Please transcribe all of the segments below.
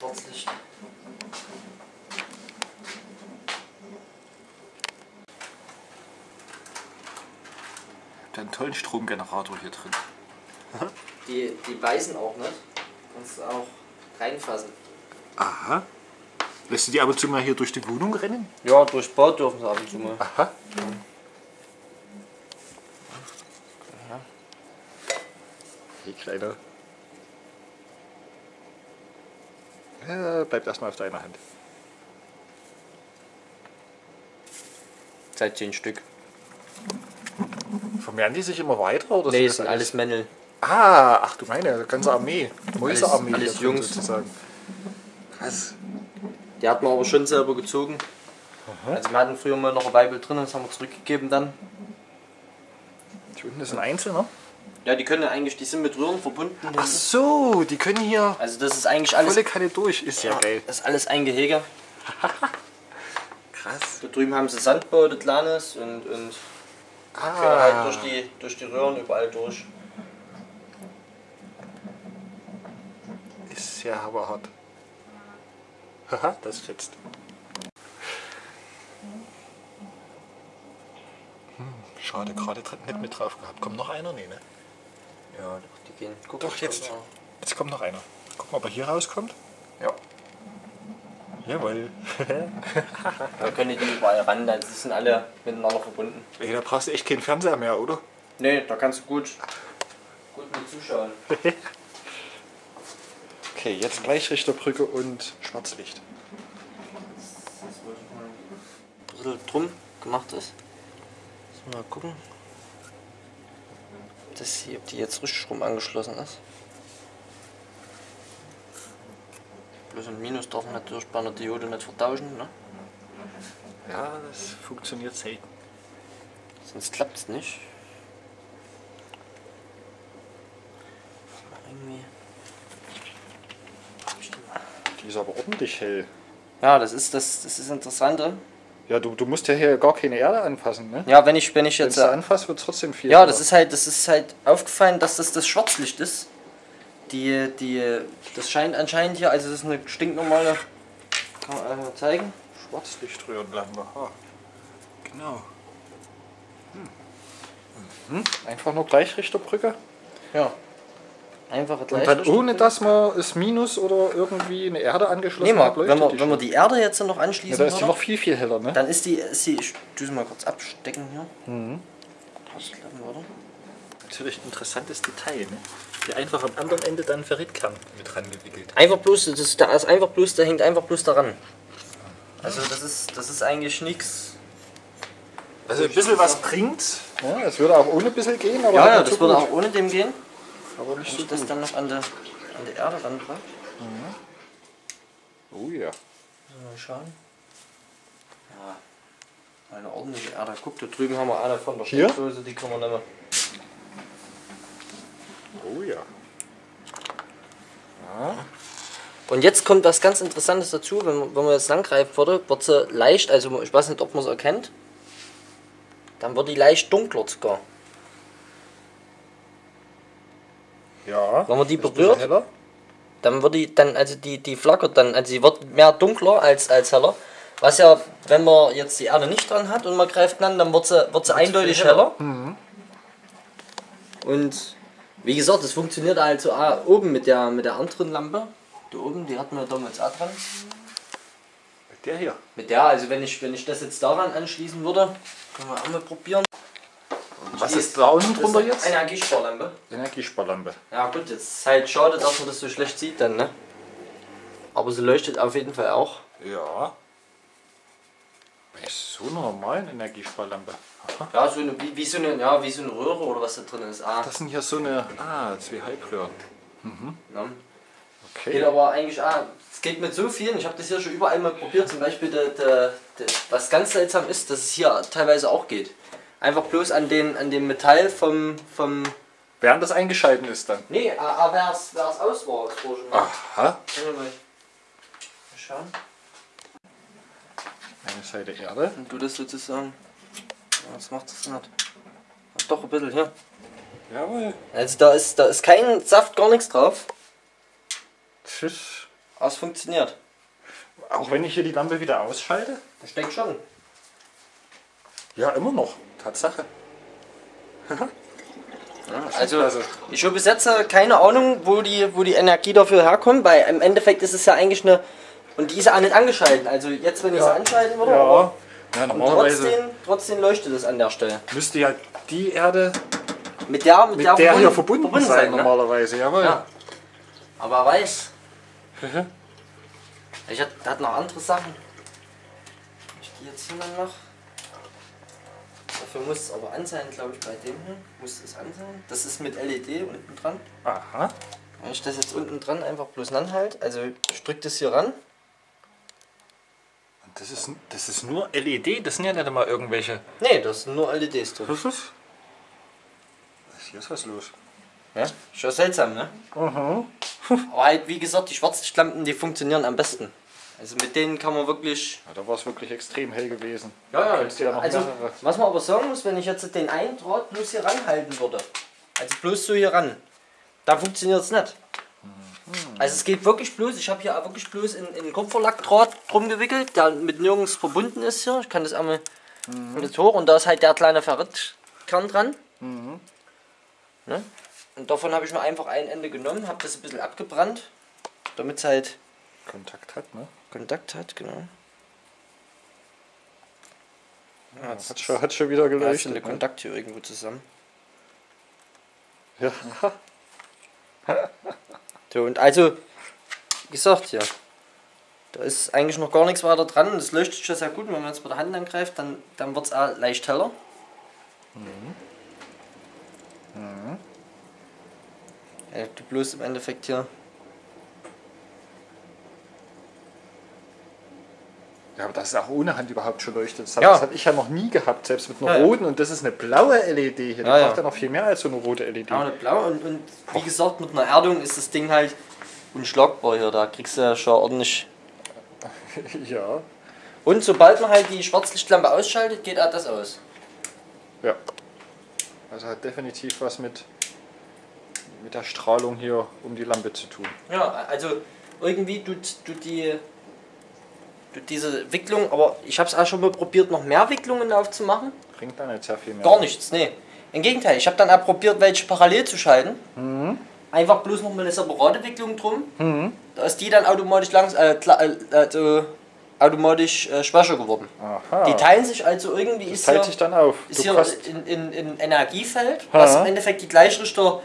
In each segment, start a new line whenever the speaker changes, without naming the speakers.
Schwarzlicht.
Da einen tollen Stromgenerator hier drin.
Die, die beißen auch nicht. Kannst du auch reinfassen.
Aha. Lässt du die ab und zu mal hier durch die Wohnung rennen?
Ja, durch Bad dürfen sie ab und zu mal.
Aha. Hey, Kleiner. Ja, bleibt erstmal auf deiner Hand.
Seit zehn Stück.
Vermehren die sich immer weiter? Oder
Nee,
sind
das sind alles Männel.
Ah, ach du meine, ganze Armee. Mäusearmee.
alles
hier drin
Jungs.
Sozusagen. Krass.
Die hat man aber schon selber gezogen. Also wir hatten früher mal noch ein Weibel drin, das haben wir zurückgegeben dann.
Die unten ist ein Einzelner.
Ja, die können eigentlich, die sind mit Röhren verbunden.
Ach so, die können hier
Also das ist eigentlich alles.
volle Kanne durch. Ist ja, geil.
Das ist alles ein Gehege.
Krass.
Da drüben haben sie Sandbau, das Kleines und, und können halt
Ah.
durch die, durch die Röhren überall durch.
Ist ja aber hart. Haha, das fetzt. Hm, schade, gerade nicht mit drauf gehabt. Kommt noch einer? Nee, ne?
Ja, doch, die gehen. Guck
Doch, jetzt.
ja.
Jetzt kommt noch einer. Guck mal, ob er hier rauskommt.
Ja.
Jawohl.
Da können die überall ran, die sind alle miteinander verbunden.
Ey, da brauchst du echt keinen Fernseher mehr, oder?
Nee, da kannst du gut, gut mit zuschauen.
Okay, jetzt Gleichrichterbrücke und Schwarzlicht.
Ein bisschen drum gemacht ist. Mal gucken. Ob Das hier, ob die jetzt richtig rum angeschlossen ist. Plus und Minus darf man natürlich bei einer Diode nicht vertauschen, ne?
Ja, das funktioniert selten.
Sonst klappt es nicht. Irgendwie. Die
ist aber ordentlich hell.
Ja, das ist das, das ist Interessante.
Ja, du, du musst ja hier gar keine Erde anfassen, ne?
Ja, wenn ich, wenn ich
Wenn
jetzt.
du
äh,
anfasst, wird trotzdem viel.
Ja, das ist halt, das ist halt aufgefallen, dass das das Schwarzlicht ist. Die, die, das scheint anscheinend hier, also das ist eine stinknormale, kann man einmal zeigen.
Schwarzlichtröhrenlampe. Ha. Genau. Hm. Mhm. Einfach nur Gleichrichterbrücke.
Ja. Einfache
Und dann ohne, dass man das Minus oder irgendwie eine Erde angeschlossen
Nee,
hat,
wenn
leuchtet
wir,
die
wenn wir
schon.
die Erde jetzt noch
ja,
anschließen
da ist die noch viel, viel heller, ne?
dann ist die, ist die, ich tue sie mal kurz abstecken hier.
Mhm.
Ausklappen, oder?
Natürlich ein interessantes Detail, ne? Die einfach am anderen Ende dann Ferritkern mit rangewickelt.
Einfach bloß, das ist, da ist einfach bloß, der hängt einfach bloß daran. Also das ist, das ist eigentlich nichts.
Also ein bisschen was bringt. Ja, es würde auch ohne bisschen gehen, aber
Ja, ja, das würde auch ohne dem gehen.
Aber nicht
Wenn
so
ich das
gut.
dann noch an der, an der Erde ranpacke.
Oh ja.
Mal schauen. Ja, eine ordentliche Erde. Guck, da drüben haben wir eine von der? Steckdose, die können wir nehmen.
Oh ja.
Und jetzt kommt was ganz Interessantes dazu, wenn, man- wenn man jetzt langgreifen würde, wird sie leicht, also ich weiß nicht, ob man es erkennt, dann wird die leicht dunkler sogar.
Ja.
Wenn man die berührt? Dann wird die dann, also die, die flackert dann, also sie wird mehr dunkler als, als heller. Was ja, wenn man jetzt die Erde nicht dran hat und man greift an, dann wird sie, wird sie eindeutig heller.
heller.
Und wie gesagt, es funktioniert also auch oben mit der, mit der anderen Lampe. Da oben, die hatten wir damals auch dran.
Der hier.
Mit der, also wenn ich, wenn ich das jetzt daran anschließen würde, können wir auch mal probieren.
Was ist da unten drunter
ist
jetzt?
Eine Energiesparlampe.
Energiesparlampe.
Ja gut, jetzt ist halt schade, dass man das so schlecht sieht dann, ne? Aber sie leuchtet auf jeden Fall auch.
Ja. Bei so einer normalen Energiesparlampe. Aha.
Ja, so eine, wie, wie, so eine, ja, wie so eine Röhre oder was da drin ist. Ah,
Das sind hier so eine. Ah, zwei Halbröhren.
ne? Geht
Okay.
aber eigentlich auch, es geht mit so vielen, ich habe das hier schon überall mal probiert, zum Beispiel, der, der, der, was ganz seltsam ist, dass es hier teilweise auch geht. Einfach bloß an, den, an dem Metall vom, vom
Während das eingeschalten ist dann.
nee, aber wer es aus war, das war schon mal.
Aha.
Mal. Mal schauen.
Eine Seite Erde.
Und du das sozusagen, ja, was macht das nicht? Ja, Doch, ein bisschen, hier.
Jawohl.
Also da ist, da ist kein Saft, gar nichts drauf.
Tschüss.
Aber es funktioniert.
Auch wenn ich hier die Lampe wieder ausschalte?
Ich denke schon.
Ja, immer noch. Tatsache.
Also
klasse.
ich habe bis jetzt äh, keine Ahnung, wo die, wo die Energie dafür herkommt, weil im Endeffekt ist es ja eigentlich eine. Und die ist ja auch nicht angeschaltet. Also jetzt, wenn ich sie anschalten würde, aber
Ja. Ja, normalerweise
trotzdem, trotzdem leuchtet es an der Stelle.
müsste ja die Erde
Mit der, mit
mit
der,
der hier verbunden, sein,
ne?
normalerweise. Jawohl.
Ja. Aber weiß. Ich hatte, hat noch andere Sachen. Ich die jetzt hier mal noch. Dafür muss es aber an sein, glaube ich, bei dem hier. Muss es an sein. Das ist mit LED unten dran.
Aha.
Wenn ich das jetzt unten dran einfach bloß anhalte, also ich drücke das hier ran.
Das ist, das ist nur LED, das sind ja nicht mal irgendwelche.
Nee, das sind nur LEDs drin.
Was ist? Hier ist was los.
Ja? Schon seltsam, ne?
Aha.
Aber halt, wie gesagt, die Schwarzlichtlampen, die funktionieren am besten. Also mit denen kann man wirklich
Ja, da war es wirklich extrem hell gewesen.
Ja, ja.
Ja noch
also,
mehrere.
was man aber sagen muss, wenn ich jetzt den einen Draht bloß hier ranhalten würde, also bloß so hier ran, dann funktioniert es nicht. Also es geht wirklich bloß, ich habe hier auch wirklich bloß in, in Kupferlackdraht drum gewickelt, der mit nirgends verbunden ist hier. Ich kann das einmal mit hoch und da ist halt der kleine Ferritkern dran. Ne? Und davon habe ich nur einfach ein Ende genommen, habe das ein bisschen abgebrannt, damit es halt
Kontakt hat, ne?
Kontakt hat, genau. Ja, jetzt-
Hat schon, hat schon wieder geleuchtet.
der
ne?
Kontakt hier irgendwo zusammen.
Ja.
So, und also, wie gesagt, ja. Da ist eigentlich noch gar nichts weiter dran. Das leuchtet schon sehr gut. Wenn man jetzt mit der Hand angreift, dann, dann wird es auch leicht heller. Ja, du bloß im Endeffekt hier.
Ja, aber das ist auch ohne Hand überhaupt schon leuchtet. Das,
Ja.
hatte ich ja noch nie gehabt, selbst mit einer
Ja,
roten. Und das ist eine blaue LED hier. Die
Ja,
braucht ja noch viel mehr als so eine rote LED.
Ja, und blau. Und, und wie gesagt, mit einer Erdung ist das Ding halt unschlagbar hier. Da kriegst du ja schon ordentlich.
ja.
Und sobald man halt die Schwarzlichtlampe ausschaltet, geht auch das aus.
Ja. Also hat definitiv was mit, mit der Strahlung hier um die Lampe zu tun.
Ja, also irgendwie tut, tut die diese Wicklung, aber ich habe es auch schon mal probiert, noch mehr Wicklungen aufzumachen.
Bringt da nicht sehr viel mehr.
Gar nichts, nee. Im Gegenteil, ich habe dann auch probiert, welche parallel zu schalten. Einfach bloß noch mal eine separate Wicklung drum. Da ist die dann automatisch langs, äh, kla- äh, also automatisch äh, schwächer geworden.
Aha.
Die teilen sich also irgendwie ist
teilt
hier,
sich dann auf.
ist
Du
hier
kannst,
in, in, in Energiefeld, was
Ja.
im Endeffekt die Gleichrichter,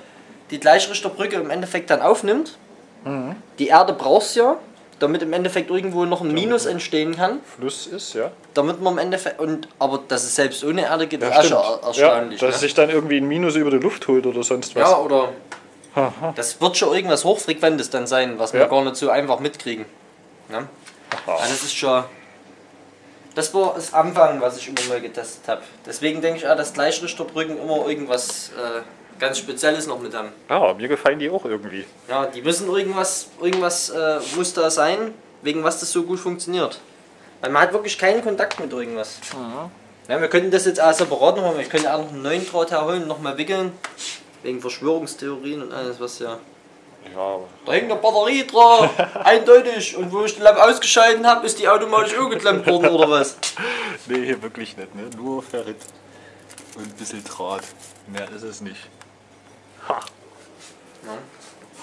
die Gleichrichterbrücke im Endeffekt dann aufnimmt.
Mhm.
Die Erde brauchst ja, damit im Endeffekt irgendwo noch ein Minus entstehen kann.
Fluss ist, ja.
Damit man im Endeffekt, und, aber dass es selbst ohne Erde geht,
Ja,
ist auch
stimmt.
schon er-
Ja,
erstaunlich.
dass
ne?
sich dann irgendwie ein Minus über die Luft holt oder sonst was.
ja, oder das wird schon irgendwas Hochfrequentes dann sein, was wir
Ja.
gar nicht so einfach mitkriegen. Ne?
Aha.
Also das ist schon. Das war das Anfang, was ich immer mal getestet habe. Deswegen denke ich auch, dass Gleichrichterbrücken immer irgendwas äh, ganz Spezielles noch mit haben.
Ja, mir gefallen die auch irgendwie.
Ja, die müssen irgendwas, irgendwas äh, muss da sein, wegen was das so gut funktioniert. Weil man hat wirklich keinen Kontakt mit irgendwas. Ja, wir könnten das jetzt auch separat noch machen. Ich könnte auch noch einen neuen Draht herholen, nochmal wickeln. Wegen Verschwörungstheorien und alles, was ja.
Ja, aber
Da hängt eine Batterie dran, eindeutig. Und wo ich die Lampe ausgeschalten habe, ist die automatisch umgeklemmt worden oder was?
nee, hier wirklich nicht. Ne? Nur Ferrit und ein bisschen Draht. Mehr ist es nicht. Ha.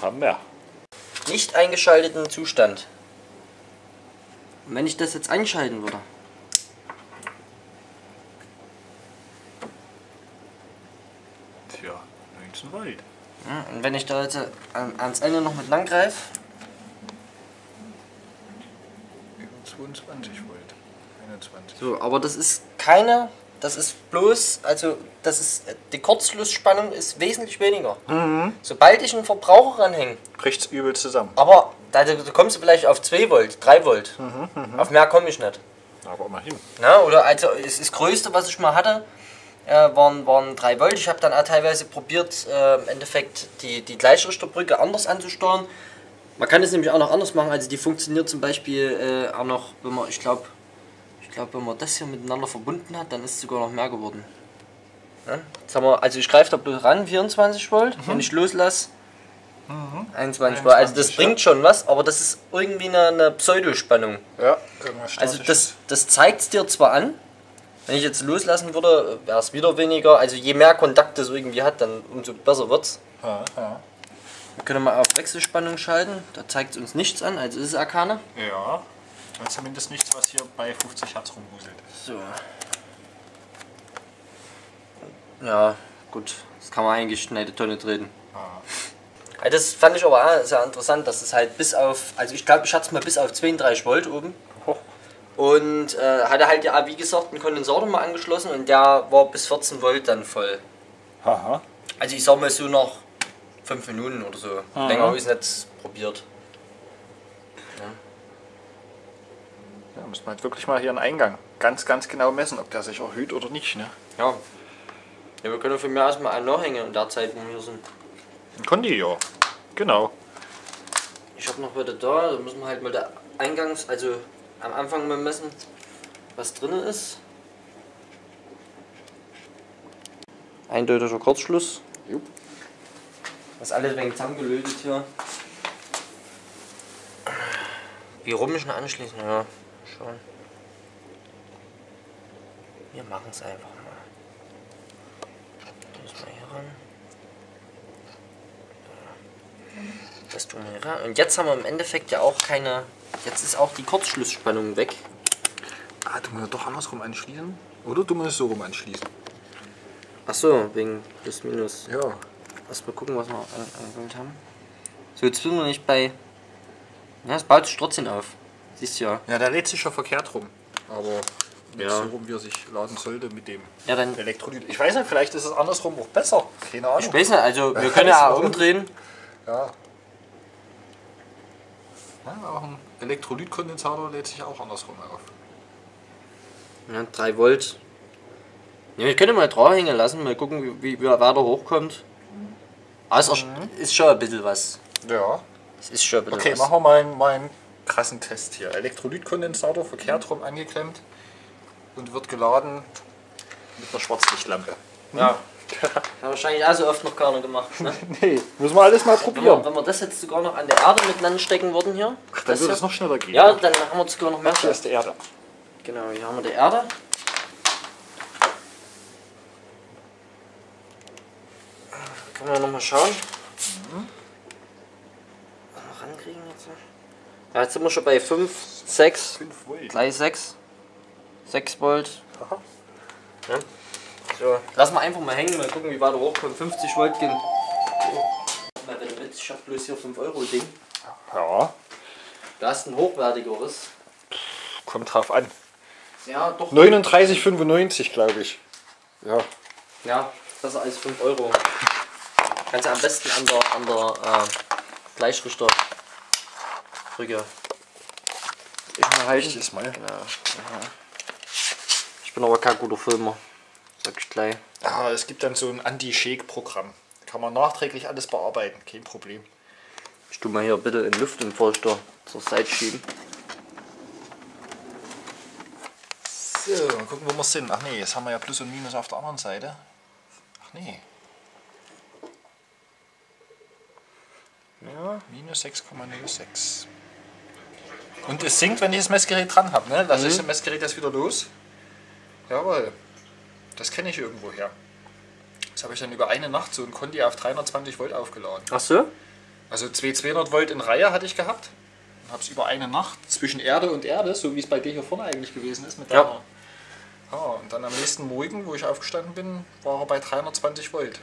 Hammer.
Nicht eingeschalteten Zustand. Und wenn ich das jetzt einschalten würde,
Tja, 19 Wald.
ja, und wenn ich da jetzt an, ans Ende noch mit lang greife,
Über 22 Volt. 21.
So, aber das ist keine, das ist bloß, also das ist, die Kurzschlussspannung ist wesentlich weniger. Sobald ich einen Verbraucher ranhänge,
Bricht's übel zusammen.
aber da, da kommst du vielleicht auf 2 Volt, 3 Volt. Auf mehr komme ich nicht.
Aber immerhin.
Na, oder also es- das Größte, was ich mal hatte, äh, waren, waren 3 Volt. Ich habe dann auch teilweise probiert, äh, im Endeffekt die, die Gleichrichterbrücke anders anzusteuern. Man kann es nämlich auch noch anders machen. Also die funktioniert zum Beispiel äh, auch noch, wenn man, ich glaube, ich glaube, wenn man das hier miteinander verbunden hat, dann ist es sogar noch mehr geworden. Ja? Jetzt haben wir, also ich greife da bloß ran, 24 Volt. Wenn ich loslasse, 21 Volt. Also das
21,
bringt schon was, aber das ist irgendwie eine, eine Pseudospannung.
Ja,
Also das, das zeigt es dir zwar an, wenn ich jetzt loslassen würde, wäre es wieder weniger. Also je mehr Kontakt es irgendwie hat, dann umso besser wird's.
Ja, ja.
Wir können mal auf Wechselspannung schalten, da zeigt es uns nichts an, also ist es Arkane.
ja. Und zumindest nichts, was hier bei 50 Hertz rumhuselt.
So. Ja, gut, das kann man eigentlich in eine Tonne treten.
Ah.
Ja, Das fand ich aber auch sehr interessant, dass es halt bis auf, also ich glaube, ich hatte es mal bis auf 32 Volt oben.
Hoch.
Und äh, hatte halt ja, wie gesagt, einen Kondensator mal angeschlossen und der war bis 14 Volt dann voll.
Aha.
Also ich sag mal so nach 5 Minuten oder so. Länger habe ich es nicht probiert.
Ja, muss man halt wirklich mal hier einen Eingang ganz, ganz genau messen, ob der sich erhöht oder nicht. Ne?
Ja. Ja, wir können von mir aus mal einen nachhängen in der Zeit, wo wir hier sind.
Ein Kondi, ja. Genau.
Ich habe noch wieder da, da müssen wir halt mal der Eingangs-, also am Anfang mal messen, was drin ist. Eindeutiger Kurzschluss.
Jupp.
Das ist alles wegen zusammengelötet hier. Wie rum ich anschließen? Ja, schon. Wir machen es einfach mal. Das mal hier ran. Das tun wir hier ran. Und jetzt haben wir im Endeffekt ja auch keine. Jetzt ist auch die Kurzschlussspannung weg.
Ah, du musst doch andersrum anschließen? Oder du musst so rum anschließen?
Achso, wegen plus minus.
Ja.
Lass mal gucken, was wir an- angewählt haben. So, jetzt sind wir nicht bei. Ja, es baut sich trotzdem auf. Siehst du ja.
Ja, der lädt sich ja verkehrt rum. Aber nicht
Ja.
so rum, wie er sich laden sollte mit dem
Ja, dann.
Elektrolyt. Ich weiß nicht, vielleicht ist es andersrum auch besser. Keine Ahnung.
Ich weiß nicht, also wir können ja auch umdrehen.
Ja. ja auch ein Elektrolytkondensator lädt sich auch andersrum auf.
Ja, 3 Volt. Ja, wir können mal draufhängen lassen, mal gucken, wie, wie er weiter hochkommt. Aber es ist, schon ein bisschen was.
Ja.
Es ist schon ein bisschen
Okay,
was.
machen wir mal einen krassen Test hier. Elektrolytkondensator verkehrt rum angeklemmt und wird geladen mit einer Schwarzlichtlampe.
Ja. Hat wahrscheinlich auch so oft noch keiner gemacht. Ne?
Nee, müssen wir alles mal
Wenn, wir,
probieren.
wenn wir das jetzt sogar noch an der Erde miteinander stecken würden hier.
Ach, dann
hier.
es noch schneller gehen.
Ja, dann haben wir sogar noch mehr.
Hier ist die Erde.
Genau, hier haben wir die Erde. Können wir nochmal schauen. Noch rankriegen jetzt. Ja, jetzt sind wir schon bei 5, 6,
5 Volt.
gleich 6. 6 Volt. Ja. So, lassen wir einfach mal hängen, mal gucken, wie weit er hochkommt. 50 Volt gehen. Mal bitte mit, ich hab bloß hier 5 Euro Ding.
Ja,
Du hast ein hochwertigeres.
kommt drauf an.
Ja, doch.
39,95 glaube ich. Ja.
Ja, besser als 5 Euro. Kannst du am besten an der, an der äh, Gleichrichter Ich mal halten.
Das mal.
Genau. Ich bin aber kein guter Filmer. Sag ich gleich.
Ah, es gibt dann so ein Anti-Shake-Programm. Kann man nachträglich alles bearbeiten, kein Problem.
Ich tu mal hier bitte in Luft und Feuchter zur Seite schieben.
So, mal gucken, wo wir sind. Ach nee, jetzt haben wir ja Plus und Minus auf der anderen Seite. Ach nee,
Ja.
minus 6,06. Und es sinkt, wenn ich das Messgerät dran habe. Ne? Lasse ich das Messgerät jetzt wieder los. Jawohl. Das kenne ich irgendwo her. Das habe ich dann über eine Nacht so ein Kondi auf 320 Volt aufgeladen.
Ach so?
Also zwei 200 Volt in Reihe hatte ich gehabt. Und habe es über eine Nacht zwischen Erde und Erde, so wie es bei dir hier vorne eigentlich gewesen ist. Mit
Ja.
deiner- ja. Und dann am nächsten Morgen, wo ich aufgestanden bin, war er bei 320 Volt.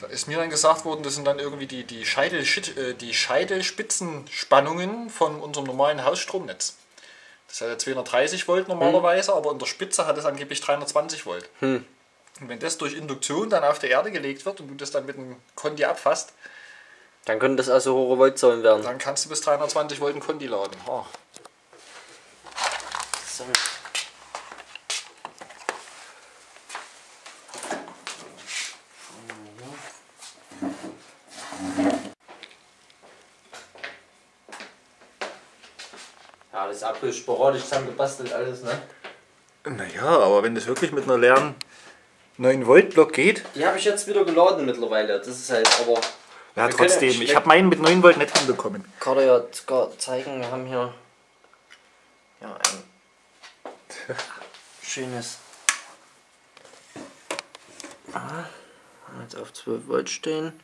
Da ist mir dann gesagt worden, das sind dann irgendwie die, die, Scheidel, äh, die Scheidelspitzenspannungen von unserem normalen Hausstromnetz. Das hat ja 230 Volt normalerweise, aber in der Spitze hat es angeblich 320 Volt. Und wenn das durch Induktion dann auf die Erde gelegt wird und du das dann mit einem Kondi abfasst,
Dann können das also hohe Voltzahlen werden.
dann kannst du bis 320 Volt einen Kondi laden. Oh.
So. Ja, das ist bloß sporadisch zusammengebastelt alles, ne?
Naja, aber wenn das wirklich mit einer leeren 9 Volt Block geht,
Die habe ich jetzt wieder geladen mittlerweile. Das ist halt aber.
Ja, trotzdem. Ich habe meinen mit 9 Volt nicht hinbekommen.
kann dir ja sogar zeigen, wir haben hier ja, ein schönes. Ah, jetzt auf 12 Volt stehen.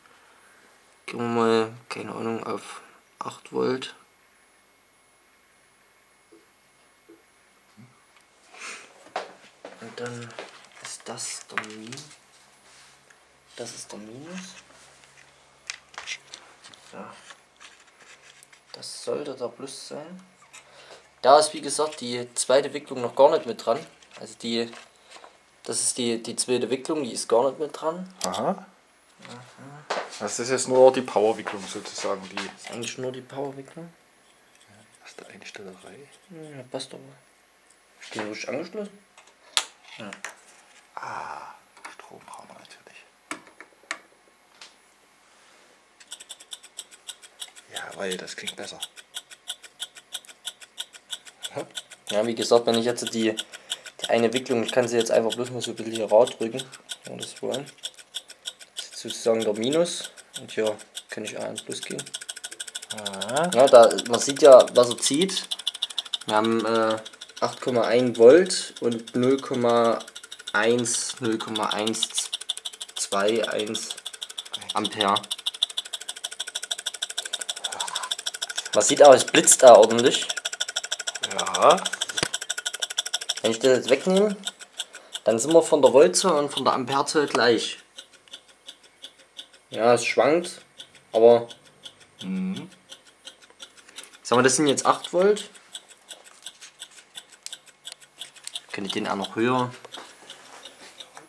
Gehen wir mal, keine Ahnung, auf 8 Volt. Und dann ist das der Min. Das ist der Minus. Ja. Das sollte der Plus sein. Da ist wie gesagt die zweite Wicklung noch gar nicht mit dran. Also die, das ist die, die zweite Wicklung, die ist gar nicht mit dran.
Aha. Das ist jetzt nur die Powerwicklung sozusagen, die
Das ist eigentlich nur die Powerwicklung.
erste Einstellerei.
Ja, passt aber. Ist die richtig angeschlossen?
Ah, Strom brauchen wir natürlich. Ja, weil das klingt besser.
Ja, wie gesagt, wenn ich jetzt die, die eine Wicklung, ich kann sie jetzt einfach bloß mal so ein bisschen hier rausdrücken, wenn wir das wollen. Das ist sozusagen der Minus und hier kann ich auch ins Plus gehen. Ja, da, man sieht ja, was er zieht. Wir haben äh, 8,1 Volt und 0,1, 0,121 Ampere. Man sieht auch, es blitzt da ordentlich.
ja.
Wenn ich das jetzt wegnehme, dann sind wir von der Voltzahl und von der Amperezahl gleich. Ja, es schwankt, aber.
Mhm.
Sagen wir, das sind jetzt 8 Volt. Ich den auch noch höher.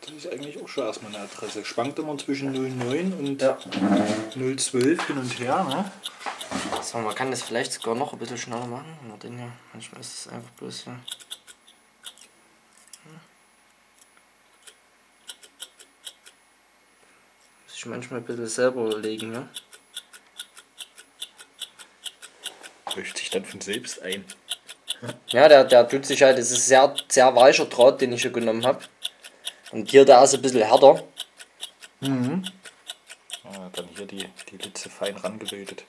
Das ist eigentlich auch schon erstmal eine Adresse. Schwankt immer zwischen 09 und
Ja.
012 hin und her, ne?
So, man kann das vielleicht sogar noch ein bisschen schneller machen. Nur den hier. Manchmal ist es einfach bloß hier. Muss ich manchmal ein bisschen selber überlegen, ne?
Löst sich dann von selbst ein.
Ja, der, der tut sich halt, das ist sehr, sehr weicher Draht, den ich hier genommen habe. Und hier, der ist ein bisschen härter.
Ja, dann hier die, die Litze fein rangelötet.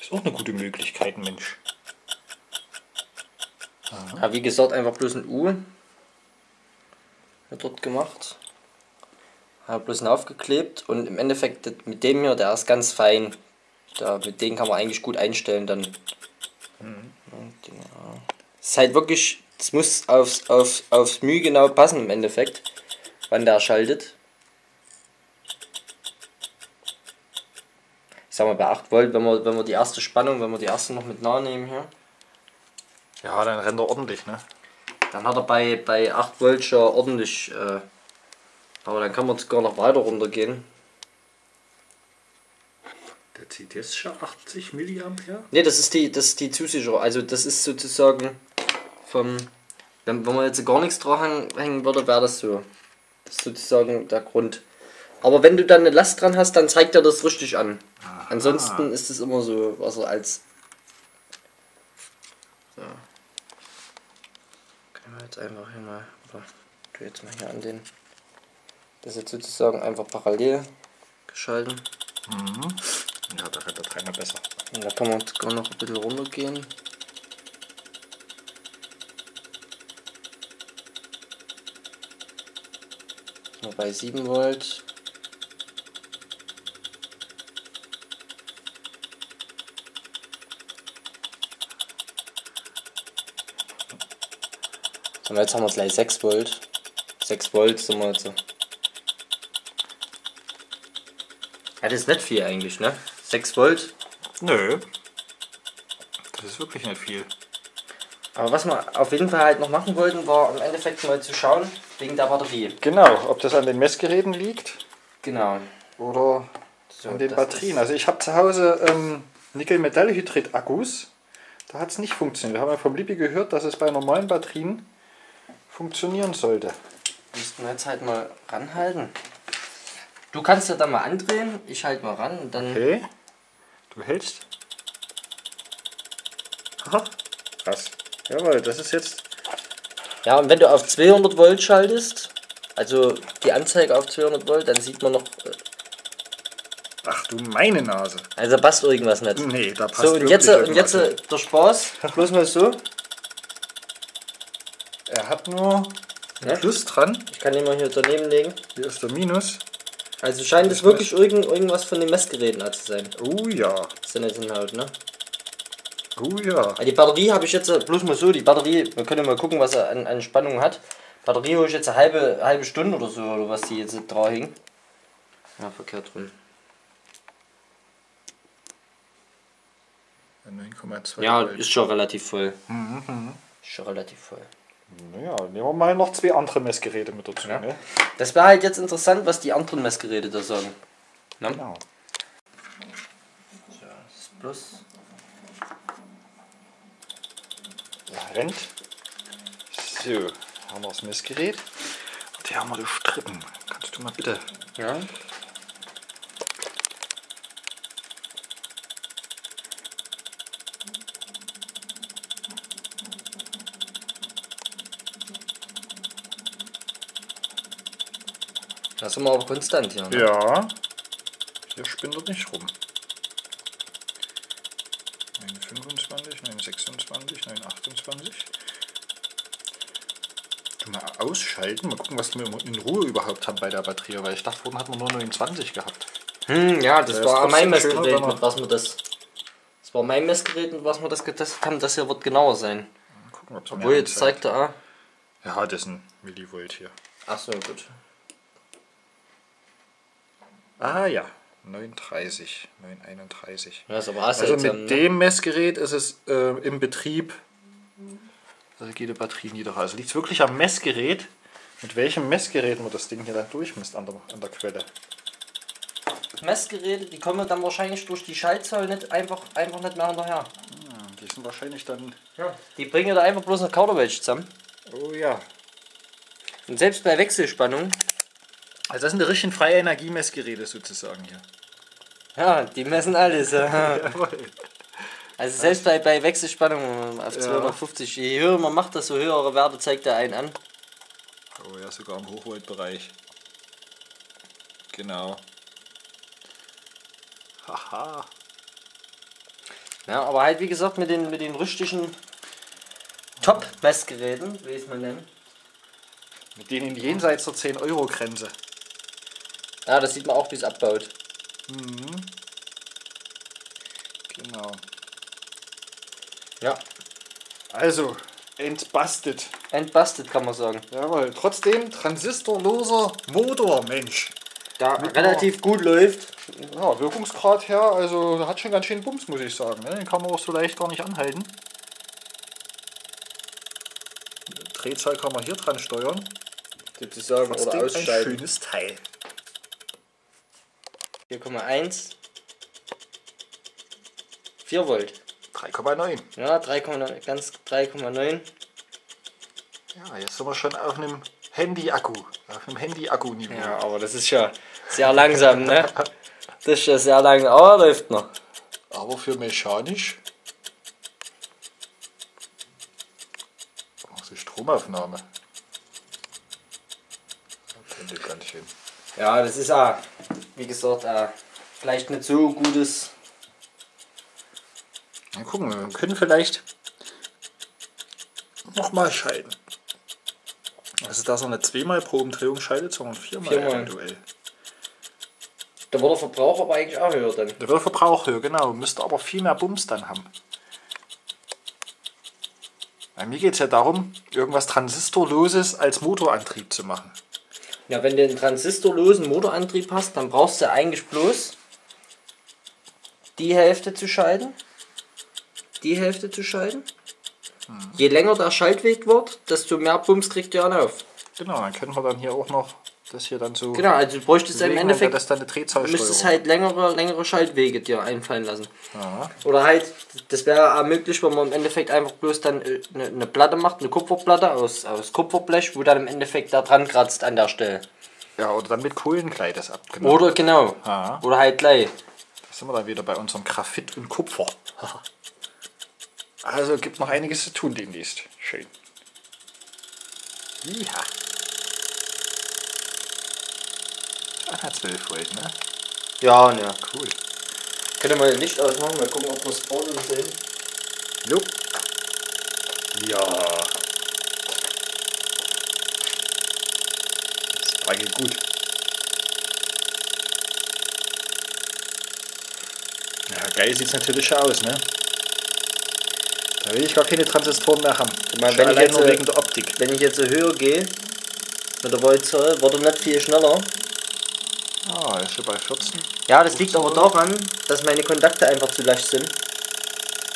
Ist auch eine gute Möglichkeit, Mensch.
Ja, wie gesagt, einfach bloß ein U. Wird dort gemacht. Habe bloß einen aufgeklebt und im Endeffekt mit dem hier, der ist ganz fein. Da, mit dem kann man eigentlich gut einstellen dann. Ja, den, ja. Es ist halt wirklich, es muss aufs, aufs, aufs Mühe genau passen im Endeffekt, wann der schaltet. Ich sag mal bei 8 Volt, wenn wir, wenn wir die erste Spannung, wenn wir die erste noch mit nah nehmen hier.
Ja, dann rennt er ordentlich, ne?
Dann hat er bei, bei 8 Volt schon ordentlich. Äh, aber dann kann man sogar noch weiter runtergehen.
Der zieht jetzt schon 80 Milliampere.
Ne, das ist die, das ist die Zusicherung. Also das ist sozusagen vom. Wenn, wenn man jetzt gar nichts dran hängen würde, wäre das so. Das ist sozusagen der Grund. Aber wenn du dann eine Last dran hast, dann zeigt er das richtig an. Ansonsten ist es immer so, was er als. So. Können wir jetzt einfach hier mal. Oder tu jetzt mal hier an den. Das ist jetzt sozusagen einfach parallel geschalten.
Ja, da rennt der Trainer besser.
Und da kann man sogar noch ein bisschen runtergehen. Mal bei 7 Volt. Und jetzt haben wir gleich 6 Volt. 6 Volt sind wir jetzt. so. Ja, das ist nicht viel eigentlich, ne? 6 Volt.
Nö. Das ist wirklich nicht viel.
Aber was wir auf jeden Fall halt noch machen wollten, war im Endeffekt mal zu schauen, wegen der Batterie.
Genau, ob das an den Messgeräten liegt
Genau.
oder
So,
an den Batterien. Also ich habe zu Hause ähm, Nickel-Metallhydrid-Akkus. Da hat es nicht funktioniert. Wir haben ja vom Lippi gehört, dass es bei normalen Batterien funktionieren sollte.
Müssten wir jetzt halt mal ranhalten. Du kannst ja da mal andrehen, ich halt mal ran und dann.
Okay. Du hältst. Aha. Krass. Jawohl, das ist jetzt.
Ja, und wenn du auf 200 Volt schaltest, also die Anzeige auf 200 Volt, dann sieht man noch. äh,
Ach, du meine Nase.
Also passt irgendwas nicht.
Nee, da passt
So, und jetzt, und
irgendwas
jetzt äh,
nicht.
der Spaß. Bloß mal so.
Er hat nur ein
Ja?
Plus dran.
Ich kann den mal hier daneben legen.
Hier ist der Minus.
Also scheint es wirklich irgend, irgendwas von den Messgeräten zu sein.
Oh ja.
Das ist ja nicht Inhalt, ne?
Oh ja.
Die Batterie habe ich jetzt äh, bloß mal so, die Batterie, wir können mal gucken, was er an, an Spannung hat. Batterie hole ich jetzt eine halbe, halbe Stunde oder so, oder was die jetzt drauf hing. Ja, verkehrt rum.
9,2
Ja, ist schon relativ voll. Ist schon relativ voll.
Naja, nehmen wir mal noch zwei andere Messgeräte mit dazu.
Ja.
Ne?
Das wäre halt jetzt interessant, was die anderen Messgeräte da sagen. Ne?
Genau.
Das ist bloß.
Ja, rennt. So, haben wir das Messgerät. Und hier haben wir die Strippen. Kannst du mal bitte.
Ja. Da sind wir aber konstant hier. Ne?
Ja. Hier spinnt er nicht rum. 925, 926, 928. Du mal ausschalten, mal gucken, was wir in Ruhe überhaupt haben bei der Batterie, weil ich dachte, vorhin hatten wir nur 29 gehabt.
Hm, ja, das
Der
war mein Messgerät,
er-
mit was wir das. Das war mein Messgerät, mit was wir das getestet haben. Das hier wird genauer sein.
Mal gucken, ob's
Obwohl, jetzt zeigt er. ah.
Ja, das ist ein Millivolt hier.
Ach so, gut.
Ah ja, 930, 931.
Ja, ist aber
Also mit
ne?
dem Messgerät ist es äh, im Betrieb, da geht die Batterie niedriger. Also liegt es wirklich am Messgerät, mit welchem Messgerät man das Ding hier dann durchmisst an der, an der Quelle.
Messgeräte, die kommen dann wahrscheinlich durch die Schaltzahl nicht einfach, einfach nicht mehr hinterher.
Die sind wahrscheinlich dann.
Die bringen da einfach bloß eine Kauderwelsch zusammen.
Oh ja.
Und selbst bei Wechselspannung,
Also das sind die richtigen freie Energiemessgeräte sozusagen hier.
Ja, die messen alles. Ja.
Jawohl.
Also selbst bei, bei Wechselspannung auf 250, je höher man macht, desto höhere Werte zeigt er einen an.
Oh ja, sogar im Hochvoltbereich. Genau. Haha.
Ja, aber halt wie gesagt mit den, mit den richtigen Top-Messgeräten, wie ich es mal nennen.
Mit denen jenseits der 10-Euro-Grenze.
Ja, das sieht man auch, wie es abbaut.
Genau.
Ja,
Also, entbastet.
entbusted kann man sagen.
Jawohl, trotzdem transistorloser Motor, Mensch.
Da relativ gut läuft.
Ja, Wirkungsgrad her, also hat schon ganz schön Bums, muss ich sagen. Ne? Den kann man auch so leicht gar nicht anhalten. Drehzahl kann man hier dran steuern.
Sozusagen oder
Trotzdem ein schönes Teil.
4,1. 4 Volt.
3,9.
Ja, 3,9, ganz 3,9.
Ja, jetzt sind wir schon auf einem Handy-Akku. Auf einem Handy-Akku-Niveau.
Ja, aber das ist ja sehr langsam, ne? Das ist ja sehr langsam, aber läuft noch.
Aber für mechanisch. Also Stromaufnahme. Das könnte ganz schön.
Ja, das ist ja, wie gesagt, äh, vielleicht nicht so gutes.
Mal gucken, wir können vielleicht nochmal schalten. Also dass er nicht zweimal pro Umdrehung schaltet, sondern viermal,
Viermal.
eventuell.
Da wird der Verbrauch aber eigentlich auch höher dann.
Da wird der Verbrauch höher, genau. Müsste aber viel mehr Bums dann haben. Bei mir geht es ja darum, irgendwas Transistorloses als Motorantrieb zu machen.
Ja, wenn du einen transistorlosen Motorantrieb hast, dann brauchst du eigentlich bloß die Hälfte zu schalten. Die Hälfte zu schalten. Je länger der Schaltweg wird, desto mehr Bums kriegt ihr auf.
Genau, dann können wir dann hier auch noch das hier dann so.
Genau, also du bräuchtest im Endeffekt
das dann eine Drehzahlsteuerung.
müsstest halt längere, längere Schaltwege dir einfallen lassen.
Ja.
Oder halt, das wäre auch möglich, wenn man im Endeffekt einfach bloß dann äh, eine, eine Platte macht, eine Kupferplatte aus, aus Kupferblech, wo dann im Endeffekt da dran kratzt an der Stelle.
ja, oder dann mit Kohlenklei das ab. Genau.
Oder genau.
Ja.
Oder halt gleich.
Da sind wir dann wieder bei unserem Graphit und Kupfer. also gibt noch einiges zu tun demnächst. Schön. Ja. Ah, 12 Volt, ne?
Ja, ne.
Cool.
Könnt ihr mal Licht ausmachen, mal gucken, ob wir Brodeln sehen.
Jo. Ja. Das war geht gut. Ja, geil sieht es natürlich schon aus, ne? Da will ich gar keine Transistoren mehr haben.
mal,
Schon
wenn ich jetzt,
nur wegen der Optik.
Wenn ich jetzt höher gehe, mit der Voltzahl, wird er nicht viel schneller.
Ah, ist schon bei 14.
Ja, das liegt aber daran, dass meine Kontakte einfach zu leicht sind.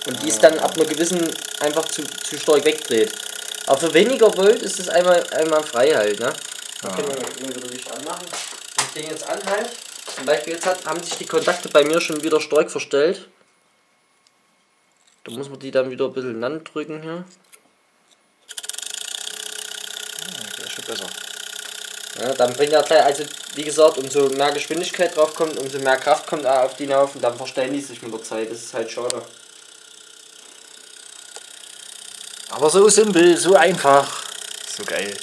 Und die ist dann ab einer gewissen einfach zu, zu stark wegdreht. Aber für weniger Volt ist es einmal, einmal frei halt, ne? Da können wir mal wieder Licht anmachen. Ich den jetzt an halt. Zum Beispiel jetzt hat, haben sich die Kontakte bei mir schon wieder stark verstellt. Da muss man die dann wieder ein bisschen lang drücken hier.
Ja, der ist schon besser.
Ja, dann bringt er gleich, also wie gesagt, umso mehr Geschwindigkeit drauf kommt, umso mehr Kraft kommt auch auf die hinauf und dann verstellen die sich mit der Zeit. Das ist halt schade.
Aber so simpel, so einfach. So geil.